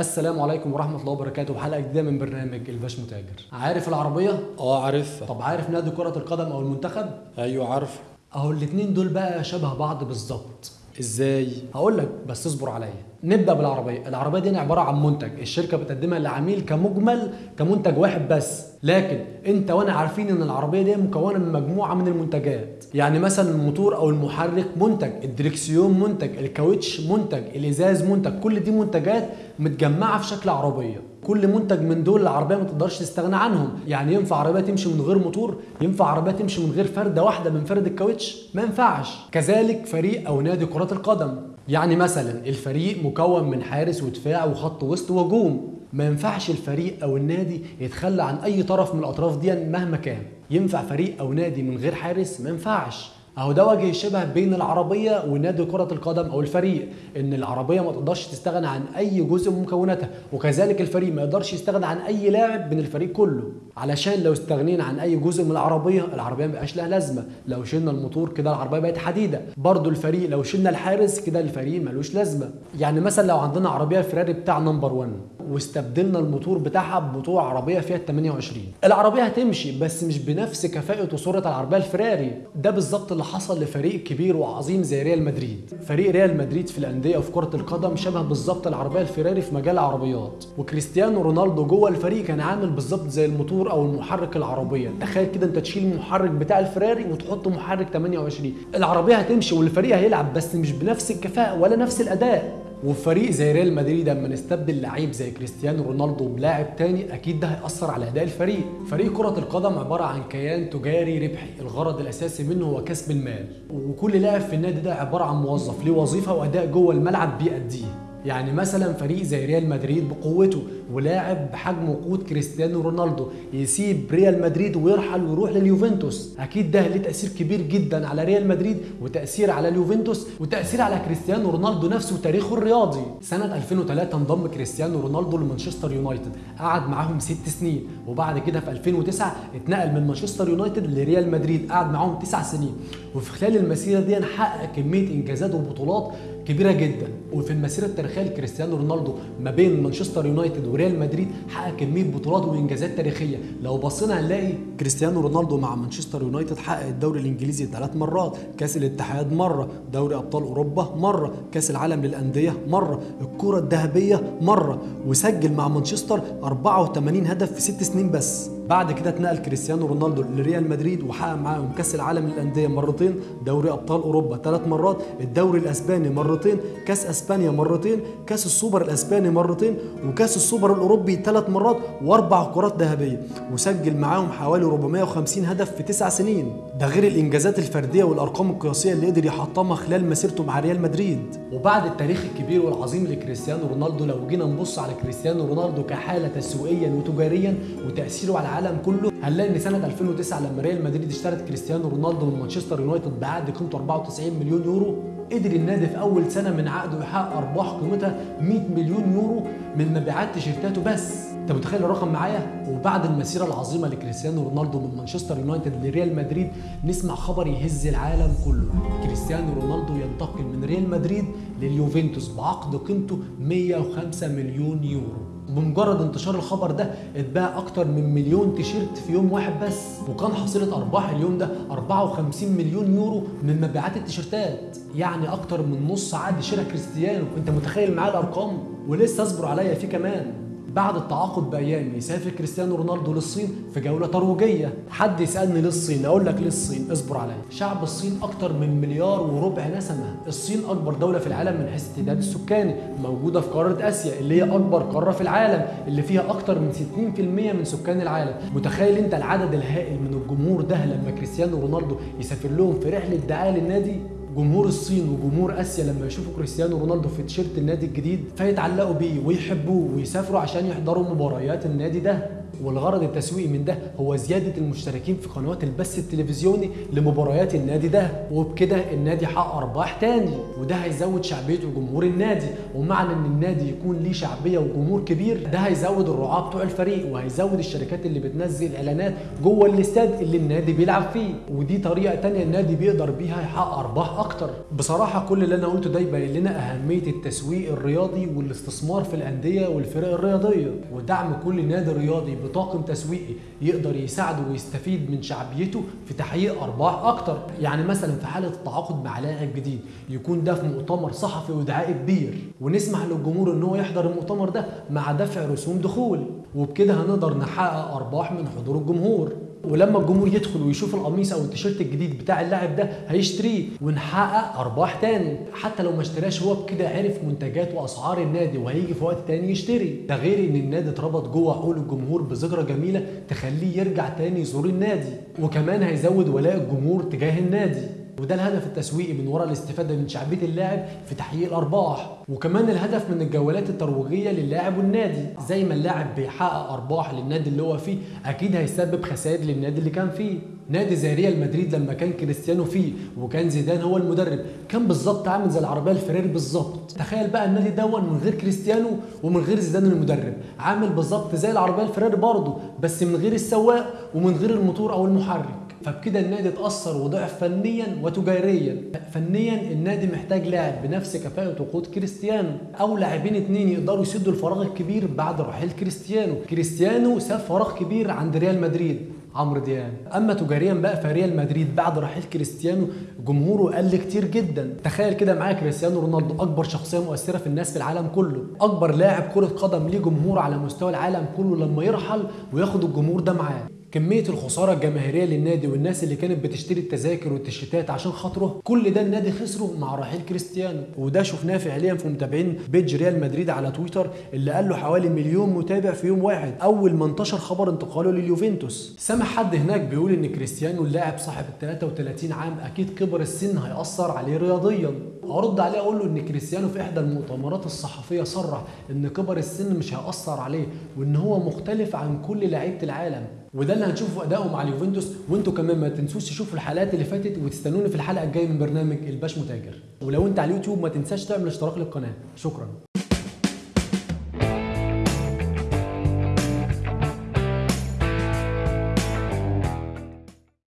السلام عليكم ورحمة الله وبركاته. وحلقة جديدة من برنامج الباشمتاجر. عارف العربية؟ آه عارفها. طب عارف نادي كرة القدم أو المنتخب؟ أيوه عارفه. أهو الاتنين دول بقى شبه بعض بالظبط. إزاي؟ هقول لك بس اصبر عليا. نبدأ بالعربية. العربية دي عبارة عن منتج. الشركة بتقدمها للعميل كمجمل كمنتج واحد بس. لكن انت وأنا عارفين ان العربية دي مكونة من مجموعة من المنتجات. يعني مثلا الموتور أو المحرك منتج الدريكسيون منتج الكاوتش منتج الإزاز منتج. كل دي منتجات متجمعة في شكل عربية. كل منتج من دول العربية ما تقدرش تستغنى عنهم. يعني ينفع عربية تمشي من غير موتور؟ ينفع عربية تمشي من غير فردة واحدة من فرد الكاوتش؟ ما ينفعش. كذلك فريق أو نادي كرة القدم. يعني مثلا الفريق مكون من حارس ودفاع وخط وسط وهجوم. ما ينفعش الفريق أو النادي يتخلى عن أي طرف من الأطراف دي مهما كان. ينفع فريق أو نادي من غير حارس؟ ما ينفعش. أهو ده وجه الشبه بين العربية ونادي كرة القدم أو الفريق إن العربية ما تقدرش تستغنى عن أي جزء من مكوناتها وكذلك الفريق ما يقدرش يستغنى عن أي لاعب من الفريق كله. علشان لو استغنينا عن أي جزء من العربية العربية ما بقاش لها لازمة. لو شلنا الموتور كده العربية بقت حديدة. برضو الفريق لو شلنا الحارس كده الفريق ملوش لازمة. يعني مثلا لو عندنا عربية فراري بتاع number 1 واستبدلنا الموتور بتاعها بموتور عربية فيات 128 العربية هتمشي بس مش بنفس كفاءة وسرعه العربية الفراري ده بالظبط اللي حصل لفريق كبير وعظيم زي ريال مدريد. فريق ريال مدريد في الأندية وفي كرة القدم شبه بالظبط العربية الفراري في مجال العربيات. وكريستيانو رونالدو جوه الفريق كان عامل بالظبط زي الموتور أو المحرك العربية. تخيل كده أنت تشيل المحرك بتاع الفراري وتحط محرك 28 العربية هتمشي والفريق هيلعب بس مش بنفس الكفاءة ولا نفس الأداء. وفي فريق زي ريال مدريد لما نستبدل لعيب زي كريستيانو رونالدو بلاعب تاني أكيد ده هيأثر على أداء الفريق. فريق كرة القدم عبارة عن كيان تجاري ربحي الغرض الأساسي منه هو كسب المال. وكل لاعب في النادي ده عبارة عن موظف ليه وظيفة وأداء جوه الملعب بيأديه. يعني مثلا فريق زي ريال مدريد بقوته ولاعب بحجم وقوه كريستيانو رونالدو يسيب ريال مدريد ويرحل ويروح لليوفنتوس. أكيد ده ليه تأثير كبير جدا على ريال مدريد وتأثير على اليوفنتوس وتأثير على كريستيانو رونالدو نفسه وتاريخه الرياضي. سنة 2003 انضم كريستيانو رونالدو لمانشستر يونايتد. قعد معاهم ست سنين وبعد كده في 2009 اتنقل من مانشستر يونايتد لريال مدريد. قعد معاهم تسع سنين. وفي خلال المسيرة دي حقق كمية إنجازات وبطولات كبيرة جدا. وفي المسيرة التاريخية لكريستيانو رونالدو ما بين مانشستر يونايتد وريال مدريد حقق كمية بطولات وإنجازات تاريخية. لو بصينا هنلاقي كريستيانو رونالدو مع مانشستر يونايتد حقق الدوري الإنجليزي ثلاث مرات كأس الاتحاد مرة دوري أبطال أوروبا مرة كأس العالم للأندية مرة الكرة الذهبية مرة وسجل مع مانشستر 84 هدف في ست سنين بس. بعد كده اتنقل كريستيانو رونالدو لريال مدريد وحقق معاهم كأس العالم للأندية مرتين دوري أبطال أوروبا ثلاث مرات الدوري الأسباني مرتين كأس أسبانيا مرتين كأس السوبر الأسباني مرتين وكأس السوبر الأوروبي ثلاث مرات وأربع كرات ذهبية وسجل معاهم حوالي 450 هدف في تسع سنين. ده غير الإنجازات الفردية والأرقام القياسية اللي قدر يحطمها خلال مسيرته مع ريال مدريد. وبعد التاريخ الكبير والعظيم لكريستيانو رونالدو لو جينا نبص على كريستيانو رونالدو كحالة تسويقيا وتجاريا وتأثيره على العالم كله. هنلاقي ان سنة 2009 لما ريال مدريد اشترت كريستيانو رونالدو من مانشستر يونايتد بعقد قيمته 94 مليون يورو قدر النادي في أول سنة من عقده يحقق أرباح قيمتها 100 مليون يورو من مبيعات تيشيرتاته بس. انت متخيل الرقم معايا؟ وبعد المسيرة العظيمة لكريستيانو رونالدو من مانشستر يونايتد لريال مدريد نسمع خبر يهز العالم كله. كريستيانو رونالدو ينتقل من ريال مدريد لليوفنتوس بعقد قيمته 105 مليون يورو. بمجرد انتشار الخبر ده اتباع أكتر من مليون تيشيرت في يوم واحد بس وكان حصيلة أرباح اليوم ده 54 مليون يورو من مبيعات التيشيرتات. يعني أكتر من نص عقد شراء كريستيانو. أنت متخيل معايا الأرقام؟ ولسه اصبر عليا في كمان. بعد التعاقد بايام يسافر كريستيانو رونالدو للصين في جولة ترويجية. حد يسألني ليه الصين أقول لك ليه الصين اصبر عليا. شعب الصين أكتر من مليار وربع نسمة. الصين أكبر دولة في العالم من حيث التعداد السكاني موجودة في قارة آسيا اللي هي أكبر قارة في العالم اللي فيها أكتر من 60% من سكان العالم. متخيل أنت العدد الهائل من الجمهور ده لما كريستيانو رونالدو يسافر لهم في رحلة دعاية للنادي؟ جمهور الصين وجمهور آسيا لما يشوفوا كريستيانو رونالدو في تيشيرت النادي الجديد فيتعلقوا بيه ويحبوه ويسافروا عشان يحضروا مباريات النادي ده. والغرض التسويقي من ده هو زيادة المشتركين في قنوات البث التلفزيوني لمباريات النادي ده. وبكده النادي حقق أرباح تاني وده هيزود شعبية وجمهور النادي. ومعنى إن النادي يكون ليه شعبية وجمهور كبير ده هيزود الرعاة بتوع الفريق وهيزود الشركات اللي بتنزل إعلانات جوه الاستاد اللي النادي بيلعب فيه. ودي طريقة تانية النادي بيقدر بيها يحقق أرباح أكتر. بصراحة كل اللي أنا قلته ده يبين لنا أهمية التسويق الرياضي والاستثمار في الأندية والفرق الرياضية. ودعم كل نادي رياضي بطاقم تسويقي يقدر يساعده ويستفيد من شعبيته في تحقيق أرباح أكتر. يعني مثلا في حالة التعاقد مع لاعب جديد يكون ده في مؤتمر صحفي ودعائي كبير. ونسمح للجمهور إن هو يحضر المؤتمر ده مع دفع رسوم دخول. وبكده هنقدر نحقق أرباح من حضور الجمهور. ولما الجمهور يدخل ويشوف القميص أو التيشيرت الجديد بتاع اللاعب ده هيشتريه ونحقق أرباح تاني. حتى لو ما اشتراش هو بكده عرف منتجات وأسعار النادي وهيجي في وقت تاني يشتري. ده غير إن النادي اتربط جوه عقول الجمهور بذكرى جميلة تخليه يرجع تاني يزور النادي. وكمان هيزود ولاء الجمهور تجاه النادي. وده الهدف التسويقي من وراء الاستفادة من شعبية اللاعب في تحقيق الأرباح. وكمان الهدف من الجولات الترويجية للاعب والنادي. زي ما اللاعب بيحقق أرباح للنادي اللي هو فيه أكيد هيسبب خسائر للنادي اللي كان فيه. نادي زي ريال مدريد لما كان كريستيانو فيه وكان زيدان هو المدرب كان بالظبط عامل زي العربية الفراري بالظبط. تخيل بقى النادي ده من غير كريستيانو ومن غير زيدان المدرب. عامل بالظبط زي العربية الفراري برضه بس من غير السواق ومن غير الموتور أو المحرك. فبكده النادي اتأثر وضعف فنيا وتجاريا. فنيا النادي محتاج لاعب بنفس كفاءة وقوة كريستيانو أو لاعبين اتنين يقدروا يسدوا الفراغ الكبير بعد رحيل كريستيانو. كريستيانو ساب فراغ كبير عند ريال مدريد. عمرو دياب. أما تجاريا بقى فريال مدريد بعد رحيل كريستيانو جمهوره قل كتير جدا. تخيل كده معايا كريستيانو رونالدو أكبر شخصية مؤثرة في الناس في العالم كله. أكبر لاعب كرة قدم ليه جمهور على مستوى العالم كله لما يرحل وياخد الجمهور ده معاه. كمية الخسارة الجماهيرية للنادي والناس اللي كانت بتشتري التذاكر والتيشيرتات عشان خاطره كل ده النادي خسره مع رحيل كريستيانو. وده شفناه فعليا في متابعين بيدج ريال مدريد على تويتر اللي قال له حوالي مليون متابع في يوم واحد أول ما انتشر خبر انتقاله لليوفنتوس. سامع حد هناك بيقول إن كريستيانو اللاعب صاحب ال 33 عام أكيد كبر السن هيأثر عليه رياضيا. أرد عليه أقول له إن كريستيانو في إحدى المؤتمرات الصحفية صرح إن كبر السن مش هيأثر عليه وإن هو مختلف عن كل لعيبة العالم. وده اللي هنشوفه في مع اليوفنتوس وانتوا كمان ما تنسوش تشوفوا الحلقات اللي فاتت وتستنوني في الحلقة الجاية من برنامج الباش متاجر. ولو انت على اليوتيوب ما تنساش تعمل اشتراك للقناة. شكرا.